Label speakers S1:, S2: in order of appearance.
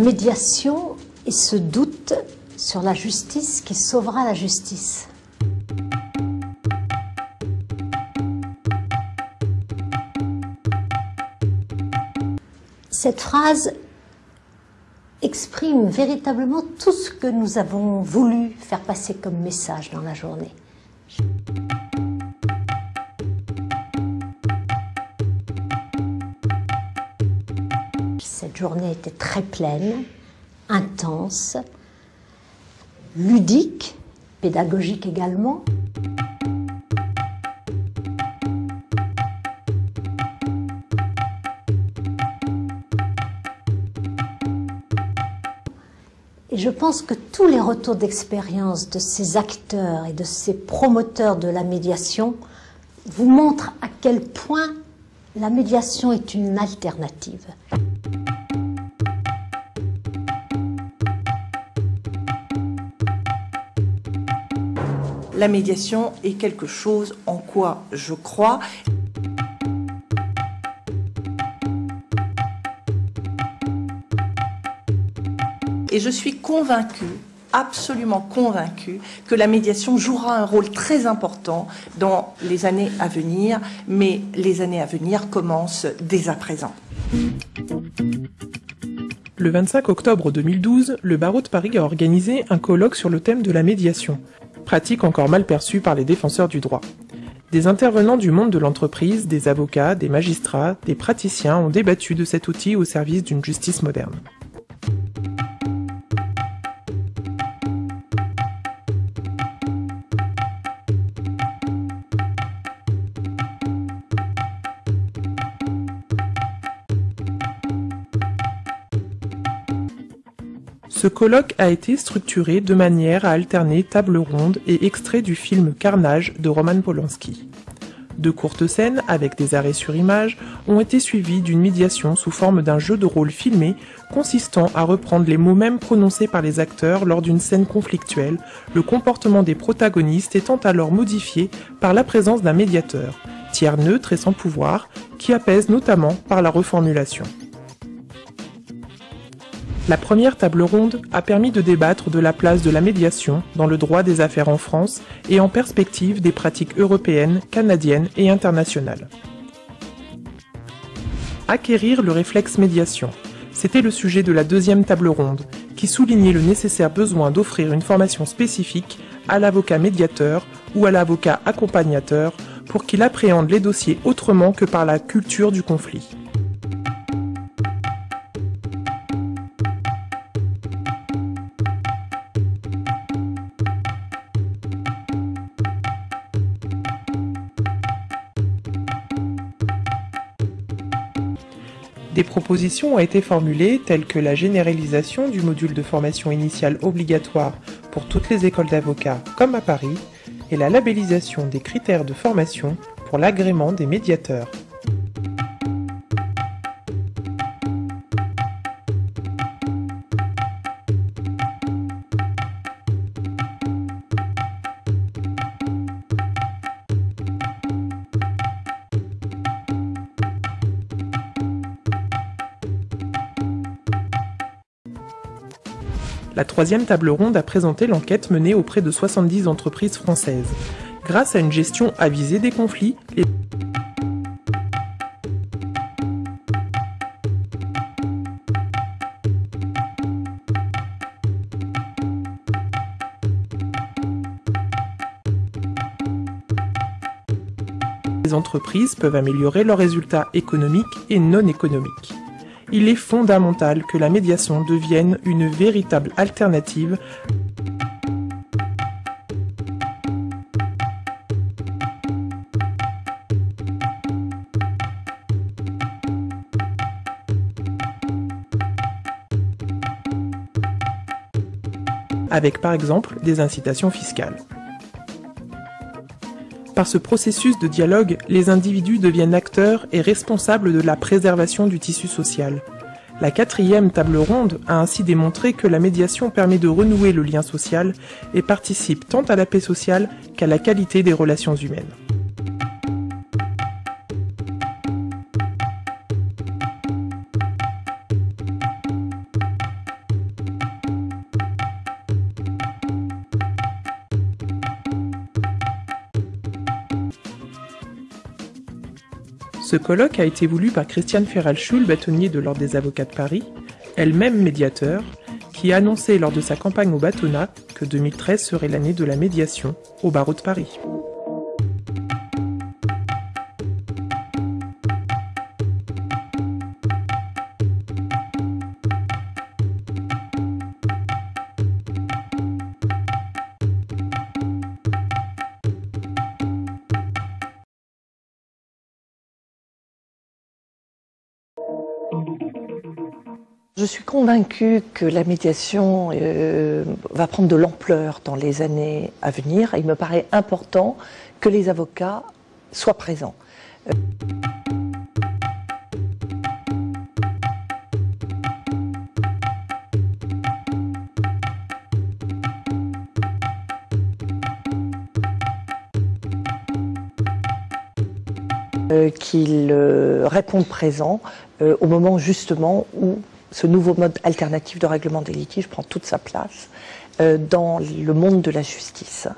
S1: Médiation et ce doute sur la justice qui sauvera la justice. Cette phrase exprime véritablement tout ce que nous avons voulu faire passer comme message dans la journée. Journée était très pleine, intense, ludique, pédagogique également. Et je pense que tous les retours d'expérience de ces acteurs et de ces promoteurs de la médiation vous montrent à quel point la médiation est une alternative.
S2: La médiation est quelque chose en quoi je crois. Et je suis convaincue, absolument convaincue, que la médiation jouera un rôle très important dans les années à venir, mais les années à venir commencent dès à présent.
S3: Le 25 octobre 2012, le barreau de Paris a organisé un colloque sur le thème de la médiation, pratique encore mal perçue par les défenseurs du droit. Des intervenants du monde de l'entreprise, des avocats, des magistrats, des praticiens ont débattu de cet outil au service d'une justice moderne. Ce colloque a été structuré de manière à alterner table ronde et extraits du film Carnage de Roman Polanski. De courtes scènes, avec des arrêts sur image, ont été suivies d'une médiation sous forme d'un jeu de rôle filmé consistant à reprendre les mots mêmes prononcés par les acteurs lors d'une scène conflictuelle, le comportement des protagonistes étant alors modifié par la présence d'un médiateur, tiers neutre et sans pouvoir, qui apaise notamment par la reformulation. La première table ronde a permis de débattre de la place de la médiation dans le droit des affaires en France et en perspective des pratiques européennes, canadiennes et internationales. Acquérir le réflexe médiation, c'était le sujet de la deuxième table ronde, qui soulignait le nécessaire besoin d'offrir une formation spécifique à l'avocat médiateur ou à l'avocat accompagnateur pour qu'il appréhende les dossiers autrement que par la culture du conflit. Des propositions ont été formulées telles que la généralisation du module de formation initiale obligatoire pour toutes les écoles d'avocats comme à Paris et la labellisation des critères de formation pour l'agrément des médiateurs. La troisième table ronde a présenté l'enquête menée auprès de 70 entreprises françaises. Grâce à une gestion avisée des conflits, les entreprises peuvent améliorer leurs résultats économiques et non économiques il est fondamental que la médiation devienne une véritable alternative avec par exemple des incitations fiscales. Par ce processus de dialogue, les individus deviennent acteurs et responsables de la préservation du tissu social. La quatrième table ronde a ainsi démontré que la médiation permet de renouer le lien social et participe tant à la paix sociale qu'à la qualité des relations humaines. Ce colloque a été voulu par Christiane Ferral-Schul, bâtonnier de l'Ordre des avocats de Paris, elle-même médiateur, qui a annoncé lors de sa campagne au bâtonnat que 2013 serait l'année de la médiation au barreau de Paris.
S2: Je suis convaincue que la médiation euh, va prendre de l'ampleur dans les années à venir. Il me paraît important que les avocats soient présents. Euh, qu'ils euh, répondent présents euh, au moment justement où ce nouveau mode alternatif de règlement des litiges prend toute sa place dans le monde de la justice.